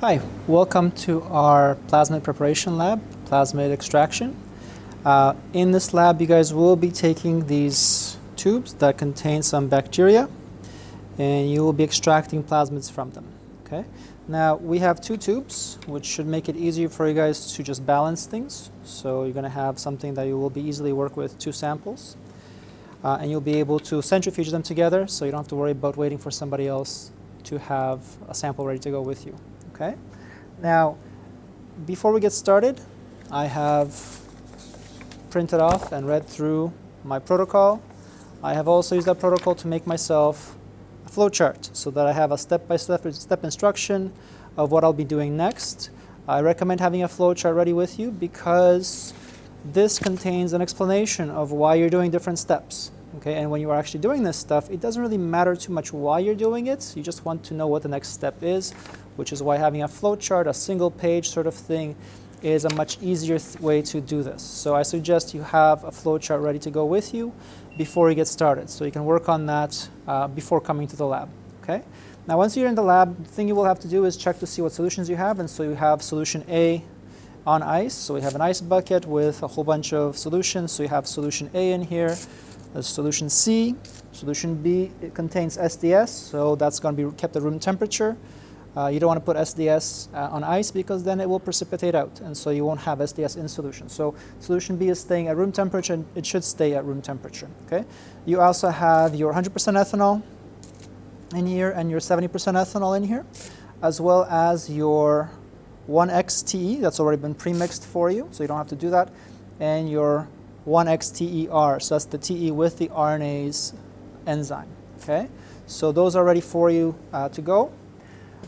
Hi, welcome to our plasmid preparation lab, plasmid extraction. Uh, in this lab, you guys will be taking these tubes that contain some bacteria, and you will be extracting plasmids from them. Okay. Now we have two tubes, which should make it easier for you guys to just balance things. So you're going to have something that you will be easily work with two samples, uh, and you'll be able to centrifuge them together, so you don't have to worry about waiting for somebody else to have a sample ready to go with you. Okay. Now, before we get started, I have printed off and read through my protocol. I have also used that protocol to make myself a flowchart so that I have a step-by-step -step, step instruction of what I'll be doing next. I recommend having a flowchart ready with you because this contains an explanation of why you're doing different steps. Okay, and when you are actually doing this stuff, it doesn't really matter too much why you're doing it. You just want to know what the next step is, which is why having a flowchart, a single page sort of thing, is a much easier way to do this. So I suggest you have a flowchart ready to go with you before you get started. So you can work on that uh, before coming to the lab. Okay. Now once you're in the lab, the thing you will have to do is check to see what solutions you have. And so you have solution A on ice. So we have an ice bucket with a whole bunch of solutions. So you have solution A in here, solution C, solution B, it contains SDS. So that's going to be kept at room temperature. Uh, you don't want to put SDS uh, on ice because then it will precipitate out and so you won't have SDS in solution. So solution B is staying at room temperature and it should stay at room temperature. Okay. You also have your 100% ethanol in here and your 70% ethanol in here as well as your 1XTE that's already been premixed for you so you don't have to do that and your 1XTER so that's the TE with the RNase enzyme. Okay. So those are ready for you uh, to go.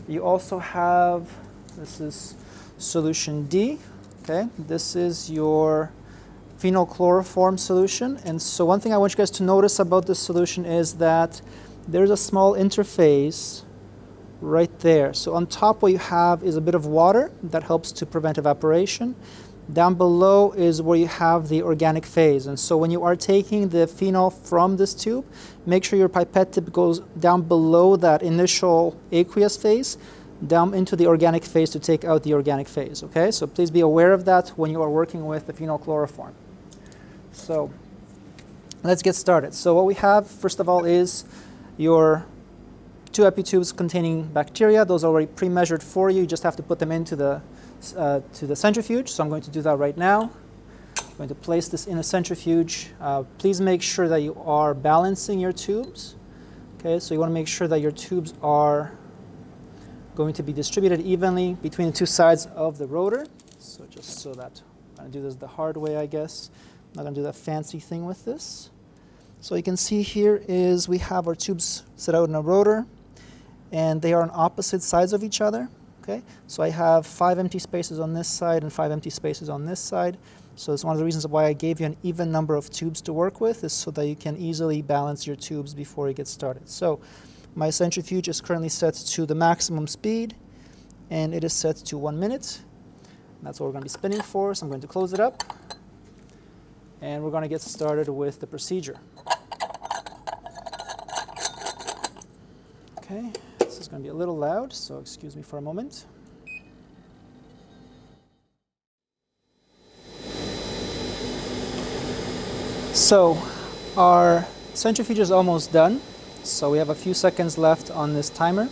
You also have, this is solution D, okay? This is your phenol chloroform solution. And so one thing I want you guys to notice about this solution is that there's a small interface right there. So on top what you have is a bit of water that helps to prevent evaporation. Down below is where you have the organic phase. And so when you are taking the phenol from this tube, make sure your pipette tip goes down below that initial aqueous phase, down into the organic phase to take out the organic phase. Okay, so please be aware of that when you are working with the phenol chloroform. So let's get started. So what we have, first of all, is your two epitubes containing bacteria. Those are already pre-measured for you. You just have to put them into the uh, to the centrifuge. So I'm going to do that right now. I'm going to place this in a centrifuge. Uh, please make sure that you are balancing your tubes. Okay, so you want to make sure that your tubes are going to be distributed evenly between the two sides of the rotor. So just so that I'm going to do this the hard way, I guess. I'm not going to do that fancy thing with this. So you can see here is we have our tubes set out in a rotor, and they are on opposite sides of each other. Okay, so I have five empty spaces on this side and five empty spaces on this side. So it's one of the reasons why I gave you an even number of tubes to work with is so that you can easily balance your tubes before you get started. So my centrifuge is currently set to the maximum speed and it is set to one minute. That's what we're going to be spinning for, so I'm going to close it up and we're going to get started with the procedure. Okay going to be a little loud, so excuse me for a moment. So our centrifuge is almost done. So we have a few seconds left on this timer.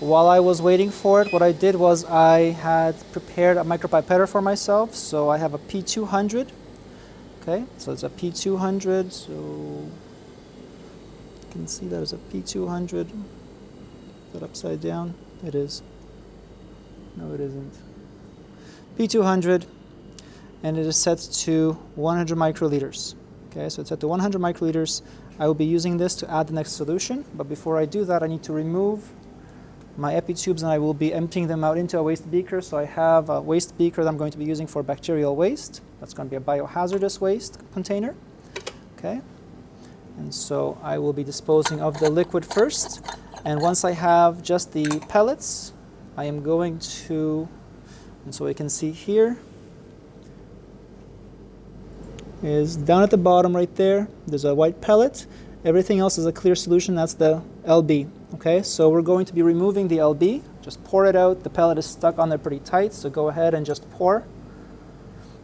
While I was waiting for it, what I did was I had prepared a micropipetter for myself. So I have a P200. Okay, so it's a P200. So you can see that is a P200 upside down? It is. No, it isn't. P200, and it is set to 100 microliters. Okay, so it's set to 100 microliters. I will be using this to add the next solution, but before I do that, I need to remove my epi tubes and I will be emptying them out into a waste beaker. So I have a waste beaker that I'm going to be using for bacterial waste. That's going to be a biohazardous waste container. Okay, and so I will be disposing of the liquid first. And once I have just the pellets, I am going to, and so we can see here, is down at the bottom right there, there's a white pellet. Everything else is a clear solution, that's the LB. Okay, so we're going to be removing the LB Just pour it out. The pellet is stuck on there pretty tight, so go ahead and just pour.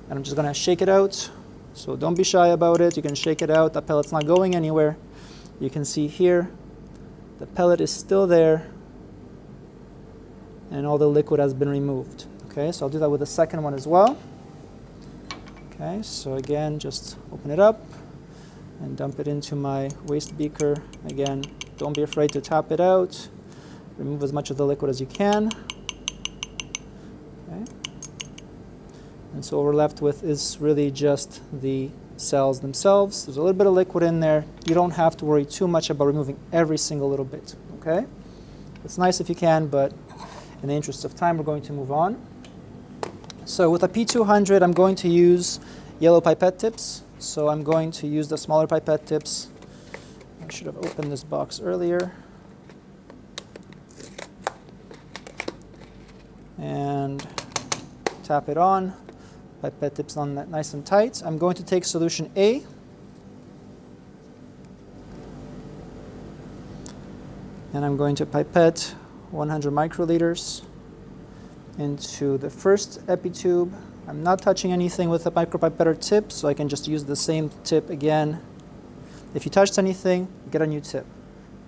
And I'm just going to shake it out. So don't be shy about it. You can shake it out. The pellet's not going anywhere. You can see here, the pellet is still there, and all the liquid has been removed. Okay, so I'll do that with the second one as well. Okay, so again, just open it up and dump it into my waste beaker. Again, don't be afraid to tap it out. Remove as much of the liquid as you can. And so what we're left with is really just the cells themselves. There's a little bit of liquid in there. You don't have to worry too much about removing every single little bit, okay? It's nice if you can, but in the interest of time, we're going to move on. So with a P200, I'm going to use yellow pipette tips. So I'm going to use the smaller pipette tips. I should have opened this box earlier. And tap it on. Pipette tips on that nice and tight. I'm going to take solution A. And I'm going to pipette 100 microliters into the first epitube. I'm not touching anything with the micropipetter tip, so I can just use the same tip again. If you touched anything, get a new tip.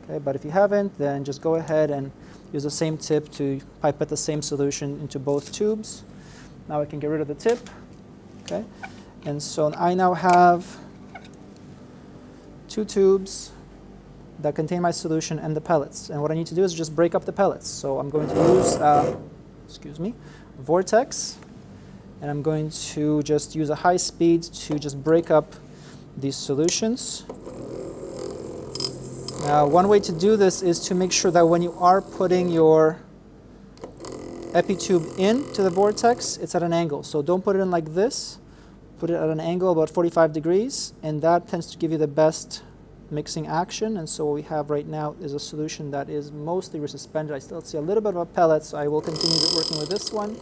Okay, but if you haven't, then just go ahead and use the same tip to pipette the same solution into both tubes. Now I can get rid of the tip. Okay, and so I now have two tubes that contain my solution and the pellets. And what I need to do is just break up the pellets. So I'm going to use, uh, excuse me, Vortex, and I'm going to just use a high speed to just break up these solutions. Now, one way to do this is to make sure that when you are putting your epitube in to the vortex, it's at an angle. So don't put it in like this. Put it at an angle about 45 degrees, and that tends to give you the best mixing action. And so what we have right now is a solution that is mostly resuspended. I still see a little bit of a pellet, so I will continue working with this one,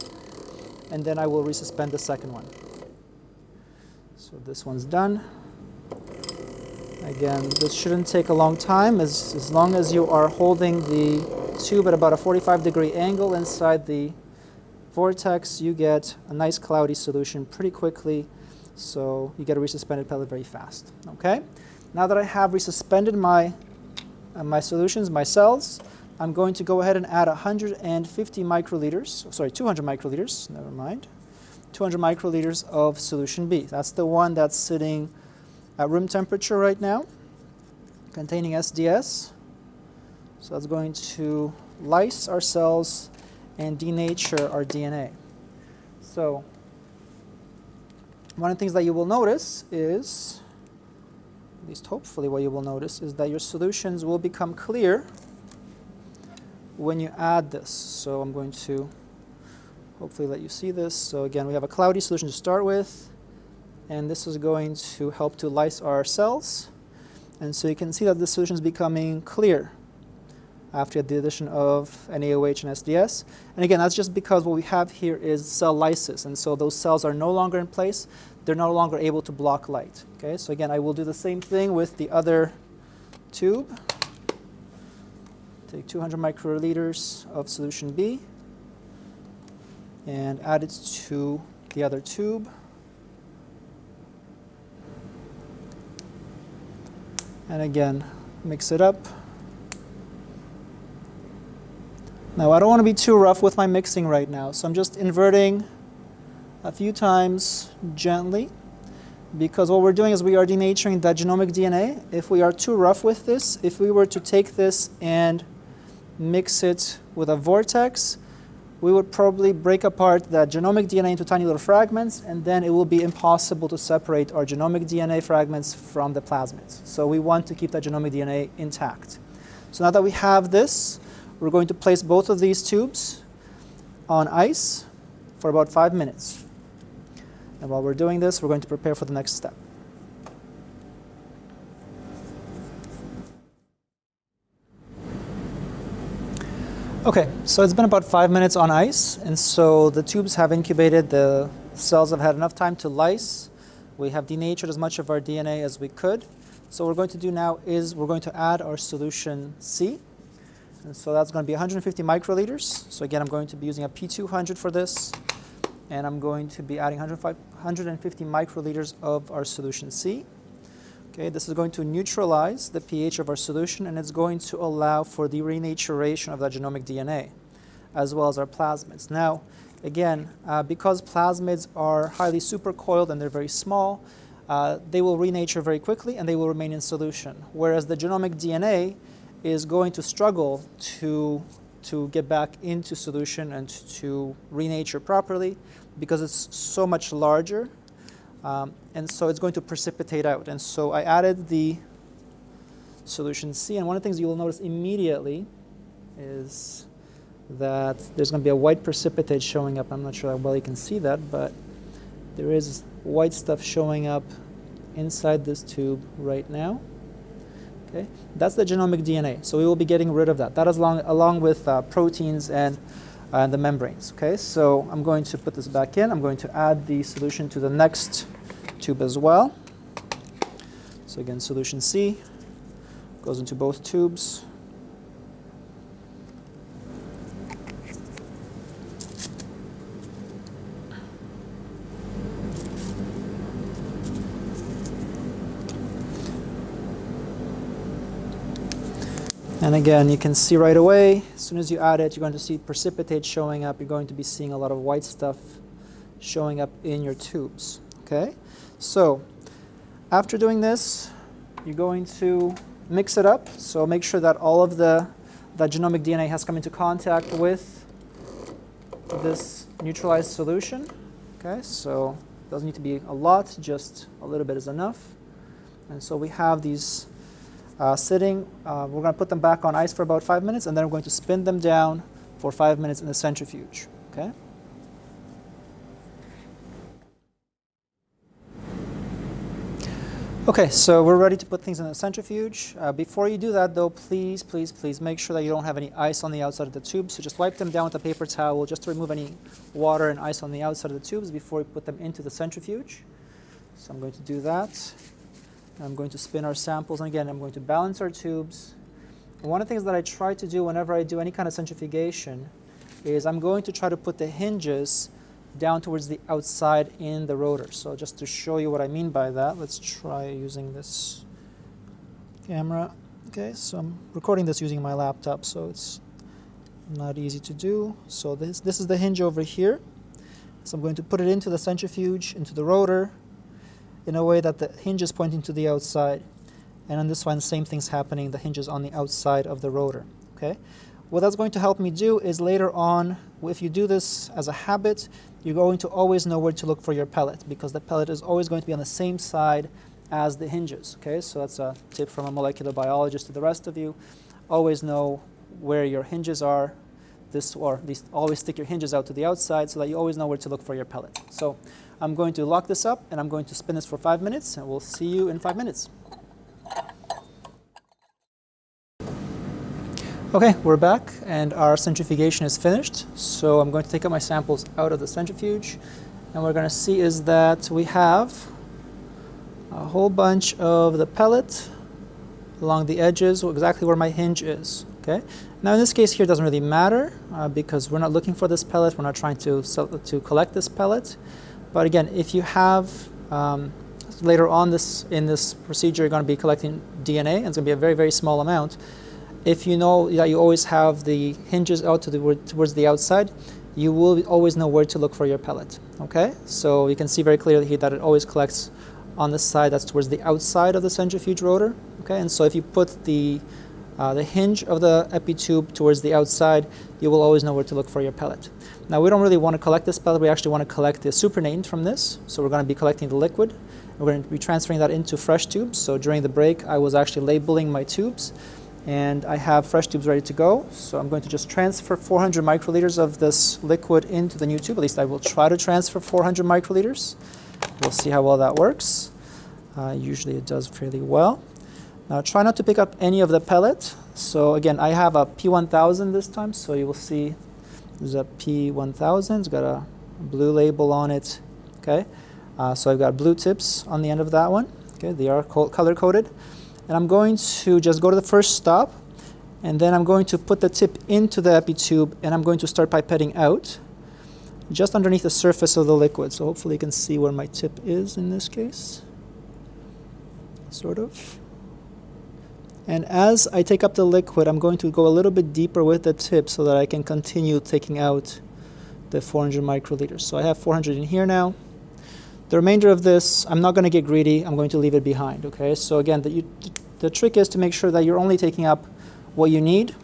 and then I will resuspend the second one. So this one's done. Again, this shouldn't take a long time as, as long as you are holding the tube at about a 45 degree angle inside the vortex, you get a nice cloudy solution pretty quickly. So you get a resuspended pellet very fast. Okay. Now that I have resuspended my, uh, my solutions, my cells, I'm going to go ahead and add 150 microliters, sorry, 200 microliters, never mind, 200 microliters of solution B. That's the one that's sitting at room temperature right now, containing SDS. So that's going to lyse our cells and denature our DNA. So one of the things that you will notice is, at least hopefully what you will notice, is that your solutions will become clear when you add this. So I'm going to hopefully let you see this. So again, we have a cloudy solution to start with, and this is going to help to lyse our cells. And so you can see that the solution is becoming clear after the addition of NaOH and SDS. And again, that's just because what we have here is cell lysis, and so those cells are no longer in place. They're no longer able to block light. Okay, so again, I will do the same thing with the other tube. Take 200 microliters of solution B and add it to the other tube. And again, mix it up. Now I don't want to be too rough with my mixing right now, so I'm just inverting a few times gently because what we're doing is we are denaturing that genomic DNA. If we are too rough with this, if we were to take this and mix it with a vortex, we would probably break apart that genomic DNA into tiny little fragments, and then it will be impossible to separate our genomic DNA fragments from the plasmids. So we want to keep that genomic DNA intact. So now that we have this, we're going to place both of these tubes on ice for about five minutes. And while we're doing this, we're going to prepare for the next step. Okay, so it's been about five minutes on ice, and so the tubes have incubated, the cells have had enough time to lyse. We have denatured as much of our DNA as we could. So what we're going to do now is we're going to add our solution C. And so that's going to be 150 microliters. So again, I'm going to be using a P200 for this. And I'm going to be adding 150 microliters of our solution C. Okay, this is going to neutralize the pH of our solution and it's going to allow for the renaturation of that genomic DNA as well as our plasmids. Now, again, uh, because plasmids are highly supercoiled and they're very small, uh, they will renature very quickly and they will remain in solution. Whereas the genomic DNA is going to struggle to, to get back into solution and to renature properly because it's so much larger um, and so it's going to precipitate out. And so I added the solution C. And one of the things you will notice immediately is that there's going to be a white precipitate showing up. I'm not sure how well you can see that, but there is white stuff showing up inside this tube right now. Okay, That's the genomic DNA. So we will be getting rid of that. That is along, along with uh, proteins and uh, the membranes. Okay, so I'm going to put this back in. I'm going to add the solution to the next tube as well. So again, solution C goes into both tubes. And again, you can see right away, as soon as you add it, you're going to see precipitate showing up. You're going to be seeing a lot of white stuff showing up in your tubes. Okay, so after doing this, you're going to mix it up. So make sure that all of the that genomic DNA has come into contact with this neutralized solution. Okay, so it doesn't need to be a lot, just a little bit is enough. And so we have these uh, sitting. Uh, we're going to put them back on ice for about five minutes, and then we're going to spin them down for five minutes in the centrifuge. Okay. Okay, so we're ready to put things in the centrifuge. Uh, before you do that though, please, please, please make sure that you don't have any ice on the outside of the tube. So just wipe them down with a paper towel just to remove any water and ice on the outside of the tubes before you put them into the centrifuge. So I'm going to do that. I'm going to spin our samples, and again, I'm going to balance our tubes. One of the things that I try to do whenever I do any kind of centrifugation is I'm going to try to put the hinges down towards the outside in the rotor. So just to show you what I mean by that, let's try using this camera. Okay, so I'm recording this using my laptop, so it's not easy to do. So this, this is the hinge over here. So I'm going to put it into the centrifuge, into the rotor, in a way that the hinge is pointing to the outside. And on this one, same thing's happening, the hinge is on the outside of the rotor. Okay. What that's going to help me do is later on, if you do this as a habit, you're going to always know where to look for your pellet because the pellet is always going to be on the same side as the hinges. Okay, so that's a tip from a molecular biologist to the rest of you. Always know where your hinges are, this, or at least always stick your hinges out to the outside so that you always know where to look for your pellet. So I'm going to lock this up and I'm going to spin this for five minutes and we'll see you in five minutes. Okay, we're back and our centrifugation is finished. So I'm going to take out my samples out of the centrifuge and we're going to see is that we have a whole bunch of the pellet along the edges, exactly where my hinge is. Okay. Now in this case here it doesn't really matter uh, because we're not looking for this pellet, we're not trying to, to collect this pellet. But again, if you have um, later on this in this procedure, you're going to be collecting DNA, and it's going to be a very, very small amount. If you know that you always have the hinges out to the, towards the outside, you will always know where to look for your pellet. Okay, so you can see very clearly here that it always collects on the side that's towards the outside of the centrifuge rotor. Okay, and so if you put the uh, the hinge of the epitube towards the outside, you will always know where to look for your pellet. Now we don't really want to collect this pellet, we actually want to collect the supernatant from this. So we're going to be collecting the liquid. We're going to be transferring that into fresh tubes. So during the break I was actually labeling my tubes and I have fresh tubes ready to go. So I'm going to just transfer 400 microliters of this liquid into the new tube. At least I will try to transfer 400 microliters. We'll see how well that works. Uh, usually it does fairly well. Now try not to pick up any of the pellet. So again, I have a P1000 this time, so you will see there's a P1000. It's got a blue label on it. Okay, uh, so I've got blue tips on the end of that one. Okay, they are color coded. And I'm going to just go to the first stop And then I'm going to put the tip into the epi tube and I'm going to start pipetting out just underneath the surface of the liquid. So hopefully you can see where my tip is in this case, sort of. And as I take up the liquid, I'm going to go a little bit deeper with the tip so that I can continue taking out the 400 microliters. So I have 400 in here now. The remainder of this, I'm not going to get greedy. I'm going to leave it behind. Okay. So again, the, you, the trick is to make sure that you're only taking up what you need,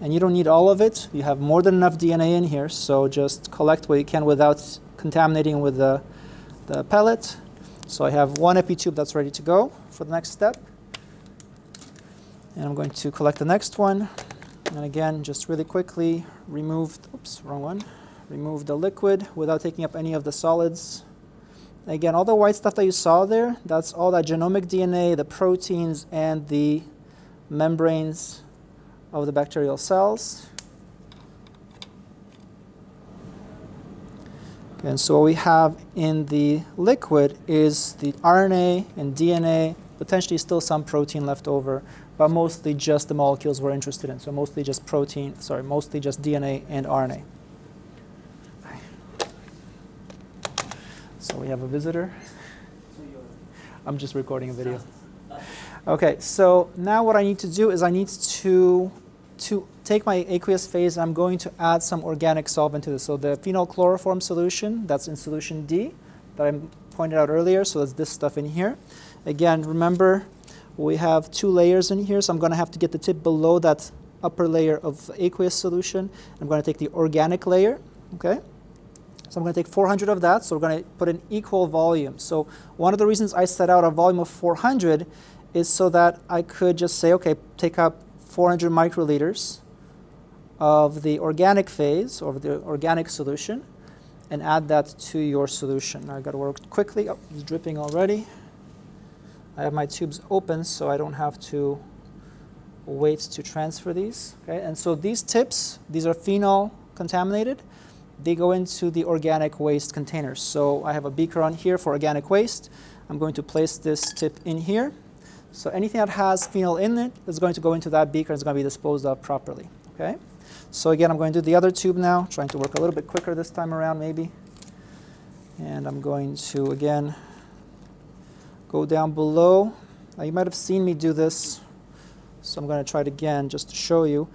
and you don't need all of it. You have more than enough DNA in here, so just collect what you can without contaminating with the, the pellet. So I have one epitube that's ready to go for the next step. And I'm going to collect the next one. And again, just really quickly remove, oops, wrong one. Remove the liquid without taking up any of the solids. Again, all the white stuff that you saw there, that's all that genomic DNA, the proteins, and the membranes of the bacterial cells. And so what we have in the liquid is the RNA and DNA, potentially still some protein left over, but mostly just the molecules we're interested in. So mostly just protein, sorry, mostly just DNA and RNA. So we have a visitor. I'm just recording a video. Okay, so now what I need to do is I need to, to take my aqueous phase I'm going to add some organic solvent to this. So the phenol chloroform solution, that's in solution D that I pointed out earlier, so that's this stuff in here. Again, remember we have two layers in here, so I'm going to have to get the tip below that upper layer of aqueous solution. I'm going to take the organic layer, okay? So I'm going to take 400 of that, so we're going to put an equal volume. So one of the reasons I set out a volume of 400 is so that I could just say, okay, take up 400 microliters of the organic phase or the organic solution and add that to your solution. I've got to work quickly. Oh, it's dripping already. I have my tubes open so I don't have to wait to transfer these. Okay, and so these tips, these are phenol contaminated. They go into the organic waste containers. So I have a beaker on here for organic waste. I'm going to place this tip in here. So anything that has phenol in it is going to go into that beaker and is going to be disposed of properly. Okay. So again, I'm going to do the other tube now, trying to work a little bit quicker this time around maybe. And I'm going to, again, go down below. Now you might have seen me do this, so I'm going to try it again just to show you.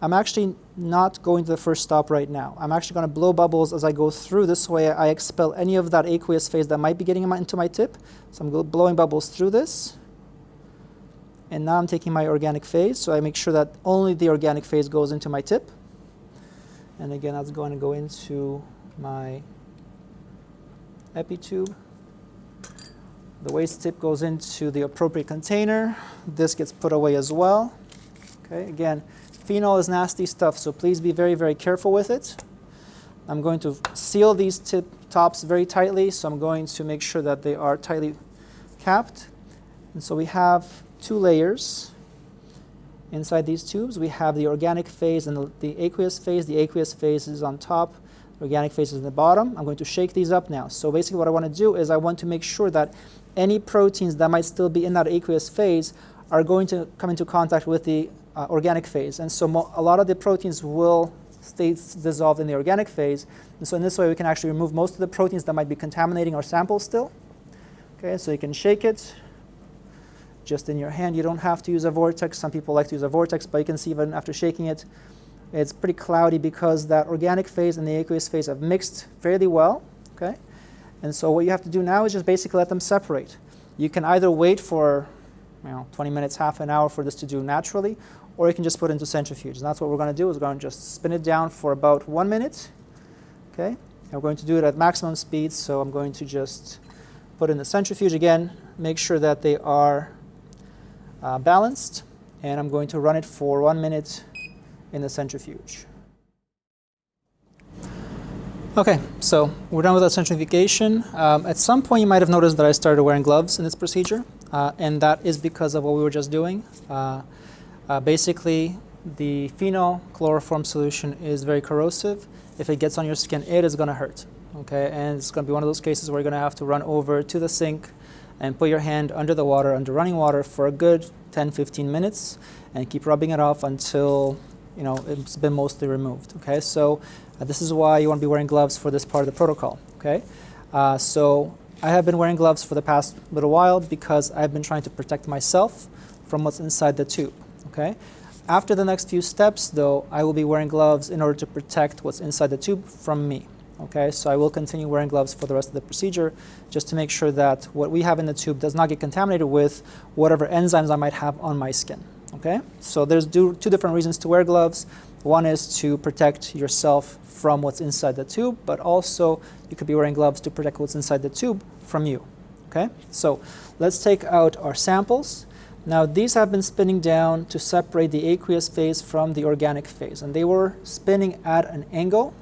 I'm actually not going to the first stop right now. I'm actually going to blow bubbles as I go through. This way I expel any of that aqueous phase that might be getting into my tip. So I'm blowing bubbles through this. And now I'm taking my organic phase, so I make sure that only the organic phase goes into my tip. And again, that's going to go into my epitube. The waste tip goes into the appropriate container. This gets put away as well. Okay, again, phenol is nasty stuff, so please be very, very careful with it. I'm going to seal these tip tops very tightly, so I'm going to make sure that they are tightly capped. And so we have two layers inside these tubes. We have the organic phase and the, aqueous phase. The aqueous phase is on top, organic phase is in the bottom. I'm going to shake these up now. So basically what I want to do is I want to make sure that any proteins that might still be in that aqueous phase are going to come into contact with the uh, organic phase. And so a lot of the proteins will stay dissolved in the organic phase. And so in this way we can actually remove most of the proteins that might be contaminating our sample still. Okay, so you can shake it, just in your hand. You don't have to use a vortex. Some people like to use a vortex, but you can see even after shaking it, it's pretty cloudy because that organic phase and the aqueous phase have mixed fairly well. Okay? And so what you have to do now is just basically let them separate. You can either wait for you know, 20 minutes, half an hour for this to do naturally, or you can just put it into centrifuge. And that's what we're going to do is we're going to just spin it down for about one minute. Okay? And we're going to do it at maximum speed, so I'm going to just put in the centrifuge again, make sure that they are uh, balanced, and I'm going to run it for one minute in the centrifuge. Okay, so we're done with the centrifugation. Um, at some point you might have noticed that I started wearing gloves in this procedure, uh, and that is because of what we were just doing. Uh, uh, basically, the phenol chloroform solution is very corrosive. If it gets on your skin, it is going to hurt. Okay, and it's going to be one of those cases where you're going to have to run over to the sink and put your hand under the water, under running water, for a good 10-15 minutes, and keep rubbing it off until you know it's been mostly removed. Okay, so uh, this is why you want to be wearing gloves for this part of the protocol. Okay, uh, so I have been wearing gloves for the past little while because I've been trying to protect myself from what's inside the tube. Okay. After the next few steps, though, I will be wearing gloves in order to protect what's inside the tube from me. Okay, so I will continue wearing gloves for the rest of the procedure just to make sure that what we have in the tube does not get contaminated with whatever enzymes I might have on my skin. Okay, so there's two different reasons to wear gloves. One is to protect yourself from what's inside the tube, but also you could be wearing gloves to protect what's inside the tube from you. Okay, so let's take out our samples. Now these have been spinning down to separate the aqueous phase from the organic phase, and they were spinning at an angle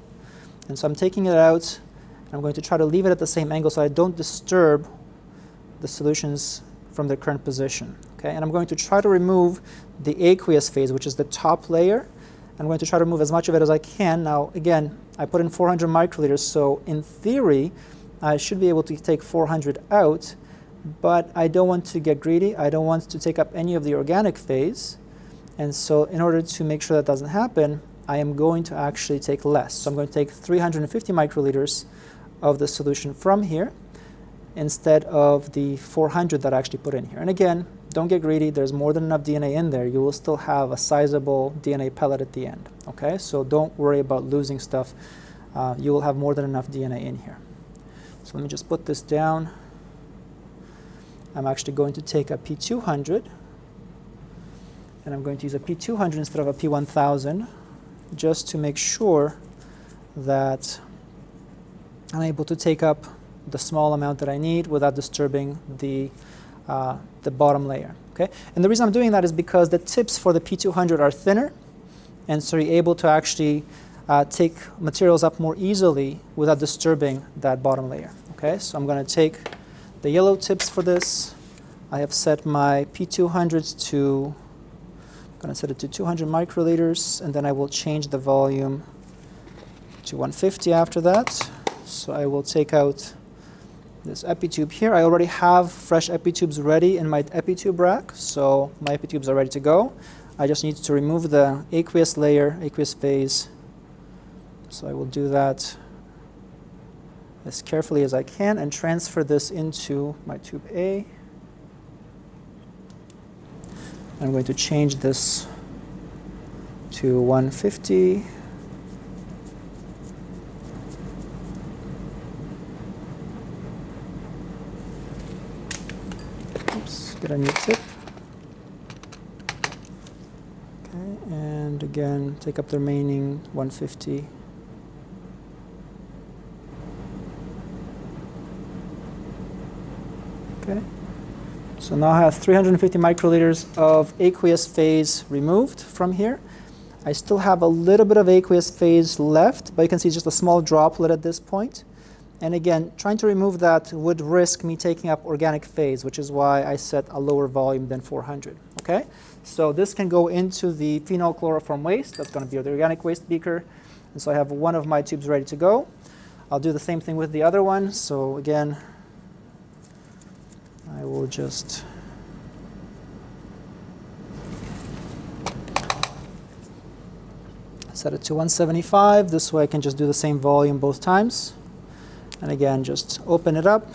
and so I'm taking it out. And I'm going to try to leave it at the same angle so I don't disturb the solutions from their current position. Okay, and I'm going to try to remove the aqueous phase, which is the top layer. I'm going to try to remove as much of it as I can. Now, again, I put in 400 microliters, so in theory, I should be able to take 400 out, but I don't want to get greedy. I don't want to take up any of the organic phase. And so in order to make sure that doesn't happen, I am going to actually take less. So I'm going to take 350 microliters of the solution from here instead of the 400 that I actually put in here. And again, don't get greedy. There's more than enough DNA in there. You will still have a sizable DNA pellet at the end. Okay, so don't worry about losing stuff. Uh, you will have more than enough DNA in here. So let me just put this down. I'm actually going to take a P200 and I'm going to use a P200 instead of a P1000 just to make sure that I'm able to take up the small amount that I need without disturbing the, uh, the bottom layer. Okay? And the reason I'm doing that is because the tips for the P200 are thinner, and so you're able to actually uh, take materials up more easily without disturbing that bottom layer. Okay? So I'm going to take the yellow tips for this. I have set my P200s to I'm going to set it to 200 microliters, and then I will change the volume to 150 after that. So I will take out this EpiTube here. I already have fresh EpiTubes ready in my EpiTube rack, so my EpiTubes are ready to go. I just need to remove the aqueous layer, aqueous phase. So I will do that as carefully as I can and transfer this into my tube A. I'm going to change this to 150. Tip. Okay, and again, take up the remaining 150. Okay. So now I have 350 microliters of aqueous phase removed from here. I still have a little bit of aqueous phase left, but you can see just a small droplet at this point. And again, trying to remove that would risk me taking up organic phase, which is why I set a lower volume than 400. Okay, so this can go into the phenol chloroform waste. That's going to be the organic waste beaker. And so I have one of my tubes ready to go. I'll do the same thing with the other one. So again, I will just set it to 175. This way I can just do the same volume both times. And again, just open it up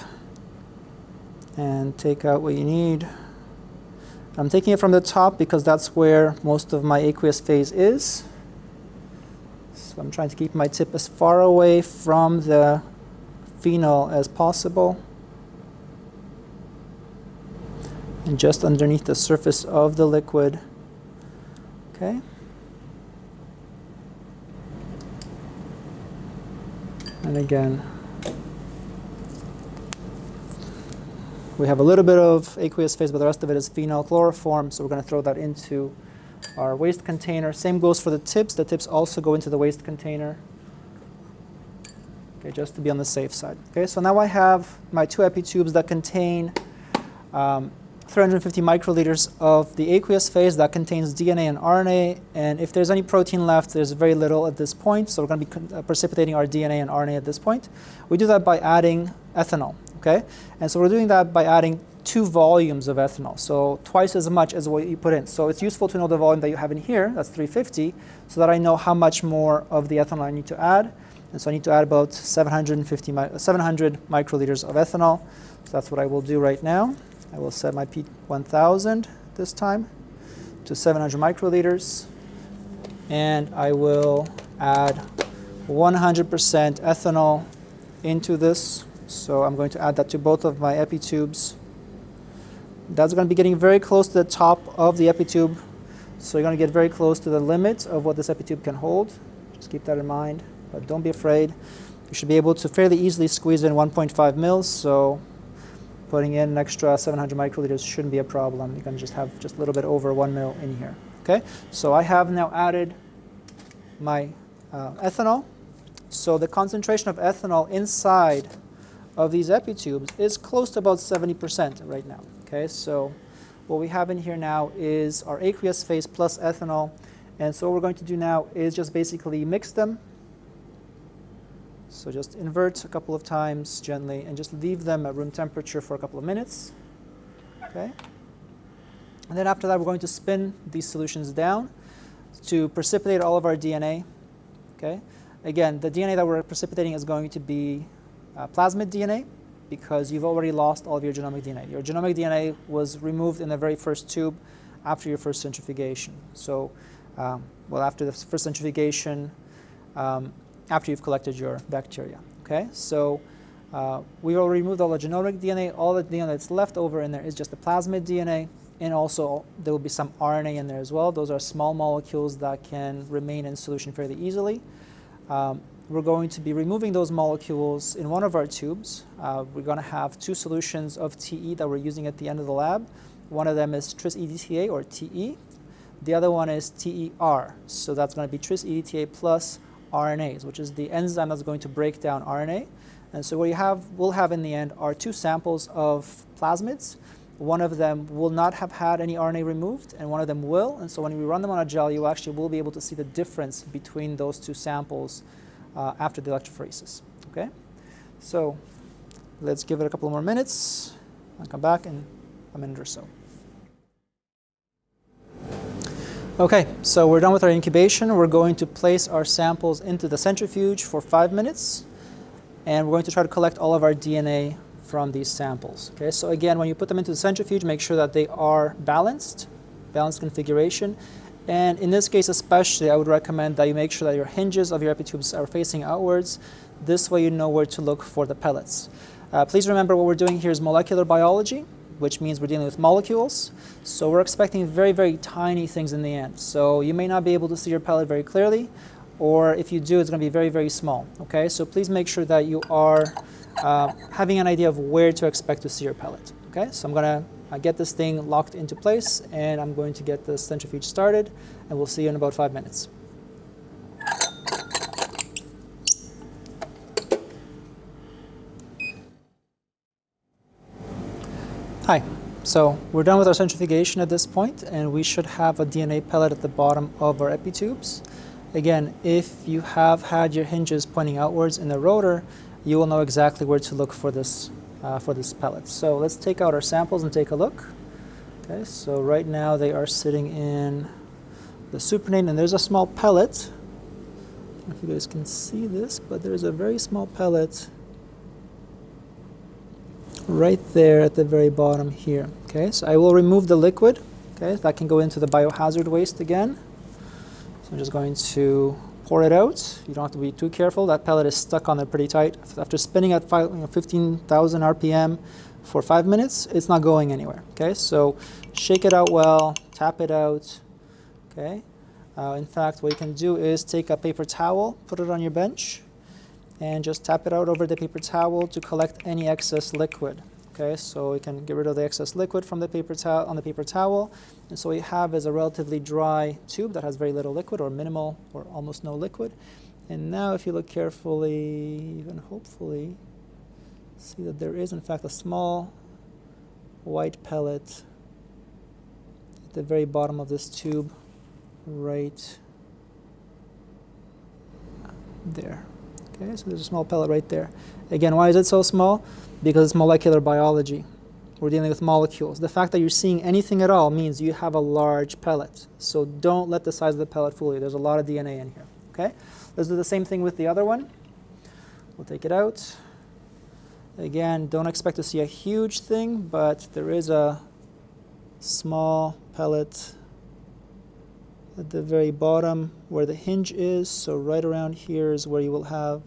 and take out what you need. I'm taking it from the top because that's where most of my aqueous phase is. So I'm trying to keep my tip as far away from the phenol as possible. and just underneath the surface of the liquid. Okay. And again, we have a little bit of aqueous phase, but the rest of it is phenol chloroform, so we're going to throw that into our waste container. Same goes for the tips. The tips also go into the waste container. Okay, just to be on the safe side. Okay, so now I have my two epi tubes that contain um, 350 microliters of the aqueous phase that contains DNA and RNA. And if there's any protein left, there's very little at this point. So we're going to be uh, precipitating our DNA and RNA at this point. We do that by adding ethanol. Okay? And so we're doing that by adding two volumes of ethanol, so twice as much as what you put in. So it's useful to know the volume that you have in here, that's 350, so that I know how much more of the ethanol I need to add. And so I need to add about 750 700 microliters of ethanol. So that's what I will do right now. I will set my P1000 this time to 700 microliters. And I will add 100% ethanol into this. So I'm going to add that to both of my epi tubes. That's going to be getting very close to the top of the epi tube. So you're going to get very close to the limit of what this epi tube can hold. Just keep that in mind. But don't be afraid. You should be able to fairly easily squeeze in 1.5 mils. So putting in an extra 700 microliters shouldn't be a problem. You can just have just a little bit over 1 mil in here. Okay, so I have now added my uh, ethanol. So the concentration of ethanol inside of these epitubes is close to about 70% right now. Okay, so what we have in here now is our aqueous phase plus ethanol. And so what we're going to do now is just basically mix them. So just invert a couple of times gently and just leave them at room temperature for a couple of minutes. Okay. And then after that, we're going to spin these solutions down to precipitate all of our DNA. Okay. Again, the DNA that we're precipitating is going to be uh, plasmid DNA because you've already lost all of your genomic DNA. Your genomic DNA was removed in the very first tube after your first centrifugation. So, um, well, after the first centrifugation, um, after you've collected your bacteria. Okay, so uh, we will remove all the genomic DNA. All the DNA that's left over in there is just the plasmid DNA, and also there will be some RNA in there as well. Those are small molecules that can remain in solution fairly easily. Um, we're going to be removing those molecules in one of our tubes. Uh, we're going to have two solutions of TE that we're using at the end of the lab. One of them is tris EDTA or TE. The other one is TER. So that's going to be tris EDTA plus RNase, which is the enzyme that's going to break down RNA. And so what you have, we'll have in the end are two samples of plasmids. One of them will not have had any RNA removed, and one of them will. And so when we run them on a gel, you actually will be able to see the difference between those two samples uh, after the electrophoresis. Okay, so let's give it a couple more minutes. I'll come back in a minute or so. Okay, so we're done with our incubation. We're going to place our samples into the centrifuge for five minutes, and we're going to try to collect all of our DNA from these samples. Okay, so again, when you put them into the centrifuge, make sure that they are balanced, balanced configuration, and in this case especially, I would recommend that you make sure that your hinges of your epitubes are facing outwards. This way you know where to look for the pellets. Uh, please remember what we're doing here is molecular biology, which means we're dealing with molecules. So we're expecting very, very tiny things in the end. So you may not be able to see your pellet very clearly, or if you do, it's going to be very, very small. Okay, so please make sure that you are uh, having an idea of where to expect to see your pellet. Okay, so I'm going to uh, get this thing locked into place and I'm going to get the centrifuge started and we'll see you in about five minutes. Hi, so we're done with our centrifugation at this point and we should have a DNA pellet at the bottom of our epitubes. Again, if you have had your hinges pointing outwards in the rotor, you will know exactly where to look for this uh, for this pellet. So let's take out our samples and take a look. Okay, so right now they are sitting in the supernate and there's a small pellet. I don't know if you guys can see this, but there's a very small pellet right there at the very bottom here. Okay, so I will remove the liquid. Okay, that can go into the biohazard waste again. So I'm just going to pour it out. You don't have to be too careful. That pellet is stuck on there pretty tight. After spinning at you know, 15,000 RPM for five minutes, it's not going anywhere. Okay, so shake it out well, tap it out. Okay, uh, in fact, what you can do is take a paper towel, put it on your bench, and just tap it out over the paper towel to collect any excess liquid. Okay, so we can get rid of the excess liquid from the paper towel on the paper towel. And so what you have is a relatively dry tube that has very little liquid or minimal or almost no liquid. And now if you look carefully, even hopefully, see that there is in fact a small white pellet at the very bottom of this tube right there. Okay, so there's a small pellet right there. Again, why is it so small? Because it's molecular biology. we're dealing with molecules. The fact that you're seeing anything at all means you have a large pellet. So don't let the size of the pellet fool you. There's a lot of DNA in here. Okay? Let's do the same thing with the other one. We'll take it out. Again, don't expect to see a huge thing, but there is a small pellet at the very bottom where the hinge is. So right around here is where you will have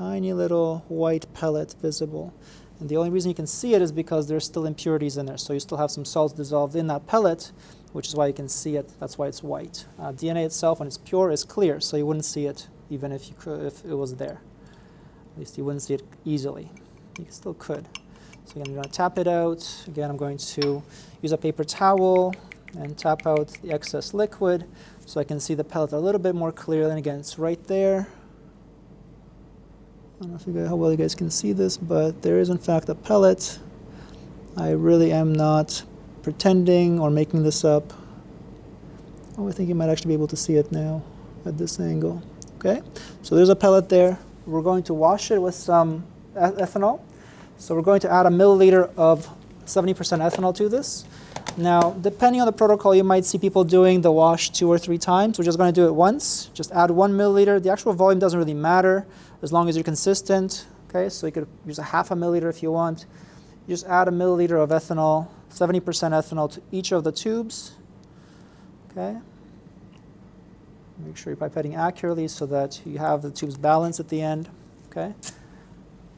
tiny little white pellet visible. And the only reason you can see it is because there's still impurities in there. So you still have some salts dissolved in that pellet, which is why you can see it. That's why it's white. Uh, DNA itself, when it's pure, is clear, so you wouldn't see it even if, you could, if it was there. At least you wouldn't see it easily. You still could. So again, I'm going to tap it out. Again, I'm going to use a paper towel and tap out the excess liquid so I can see the pellet a little bit more clearly. And again, it's right there. I don't know if you guys, how well you guys can see this, but there is in fact a pellet. I really am not pretending or making this up. Oh, I think you might actually be able to see it now at this angle. Okay, so there's a pellet there. We're going to wash it with some ethanol. So we're going to add a milliliter of 70% ethanol to this. Now, depending on the protocol, you might see people doing the wash two or three times. We're just going to do it once. Just add one milliliter. The actual volume doesn't really matter as long as you're consistent. Okay, so you could use a half a milliliter if you want. You just add a milliliter of ethanol, 70% ethanol to each of the tubes. Okay. Make sure you're pipetting accurately so that you have the tubes balanced at the end. Okay.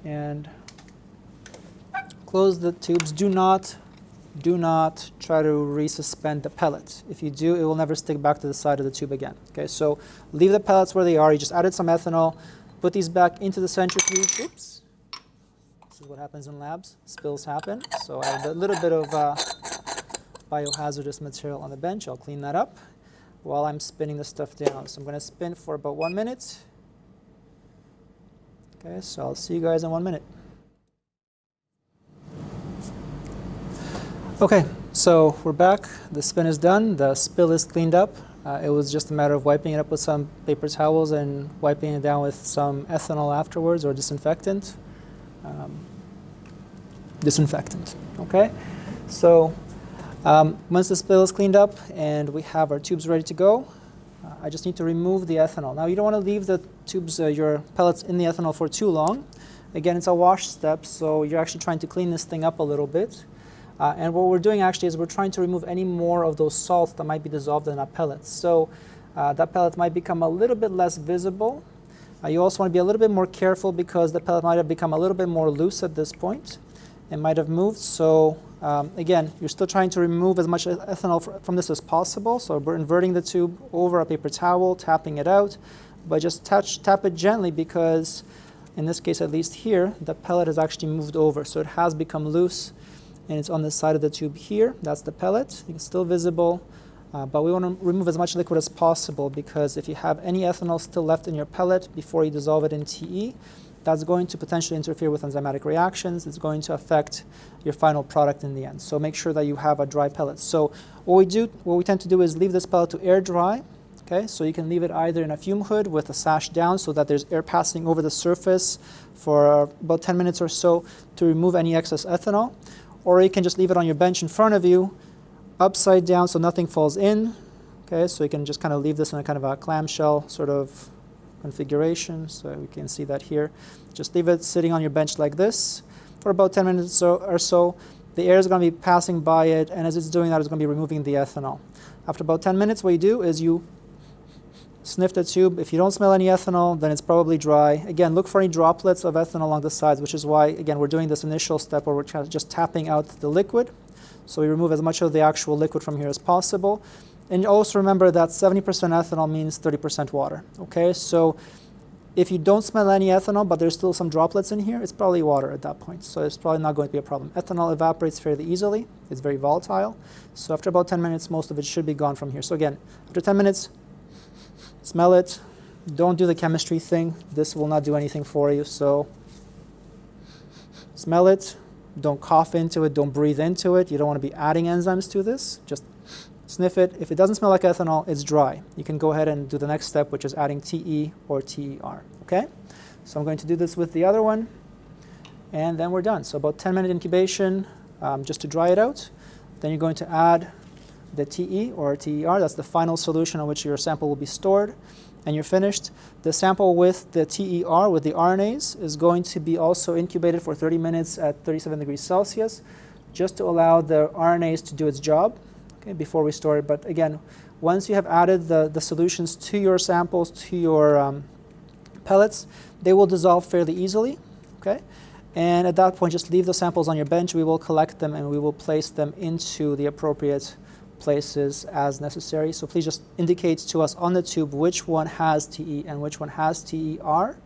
And close the tubes. Do not do not try to resuspend the pellet. If you do, it will never stick back to the side of the tube again. Okay, so leave the pellets where they are. You just added some ethanol. Put these back into the centrifuge. Oops. This is what happens in labs. Spills happen. So I have a little bit of uh, biohazardous material on the bench. I'll clean that up while I'm spinning the stuff down. So I'm going to spin for about one minute. Okay, so I'll see you guys in one minute. Okay, so we're back. The spin is done. The spill is cleaned up. Uh, it was just a matter of wiping it up with some paper towels and wiping it down with some ethanol afterwards or disinfectant. Um, disinfectant, okay? So um, once the spill is cleaned up and we have our tubes ready to go, uh, I just need to remove the ethanol. Now you don't want to leave the tubes, uh, your pellets in the ethanol for too long. Again, it's a wash step, so you're actually trying to clean this thing up a little bit. Uh, and what we're doing actually is we're trying to remove any more of those salts that might be dissolved in our pellet. So uh, that pellet might become a little bit less visible. Uh, you also want to be a little bit more careful because the pellet might have become a little bit more loose at this point. It might have moved. So um, again, you're still trying to remove as much ethanol from this as possible. So we're inverting the tube over a paper towel, tapping it out. But just touch, tap it gently because in this case, at least here, the pellet has actually moved over. So it has become loose and it's on the side of the tube here. That's the pellet. It's still visible, uh, but we want to remove as much liquid as possible because if you have any ethanol still left in your pellet before you dissolve it in TE, that's going to potentially interfere with enzymatic reactions. It's going to affect your final product in the end. So make sure that you have a dry pellet. So what we do, what we tend to do is leave this pellet to air dry. Okay, so you can leave it either in a fume hood with a sash down so that there's air passing over the surface for about 10 minutes or so to remove any excess ethanol or you can just leave it on your bench in front of you, upside down so nothing falls in. Okay, so you can just kind of leave this in a kind of a clamshell sort of configuration. So we can see that here. Just leave it sitting on your bench like this for about 10 minutes or so. The air is going to be passing by it, and as it's doing that, it's going to be removing the ethanol. After about 10 minutes, what you do is you sniff the tube. If you don't smell any ethanol, then it's probably dry. Again, look for any droplets of ethanol along the sides, which is why, again, we're doing this initial step where we're just tapping out the liquid. So we remove as much of the actual liquid from here as possible. And also remember that 70% ethanol means 30% water. Okay, so if you don't smell any ethanol, but there's still some droplets in here, it's probably water at that point. So it's probably not going to be a problem. Ethanol evaporates fairly easily. It's very volatile. So after about 10 minutes, most of it should be gone from here. So again, after 10 minutes, Smell it. Don't do the chemistry thing. This will not do anything for you. So smell it. Don't cough into it. Don't breathe into it. You don't want to be adding enzymes to this. Just sniff it. If it doesn't smell like ethanol, it's dry. You can go ahead and do the next step, which is adding TE or TER. Okay? So I'm going to do this with the other one, and then we're done. So about 10 minute incubation. um, just to dry it out. Then you're going to add the TE or TER, that's the final solution on which your sample will be stored, and you're finished. The sample with the TER, with the RNase, is going to be also incubated for 30 minutes at 37 degrees Celsius, just to allow the RNase to do its job okay, before we store it. But again, once you have added the, the solutions to your samples, to your um, pellets, they will dissolve fairly easily. Okay? And at that point, just leave the samples on your bench. We will collect them and we will place them into the appropriate places as necessary. So please just indicate to us on the tube which one has TE and which one has TER.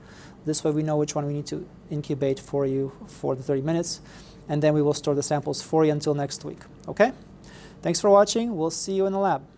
This way we know which one we need to incubate for you for the 30 minutes. And then we will store the samples for you until next week. Okay? Thanks for watching. We'll see you in the lab.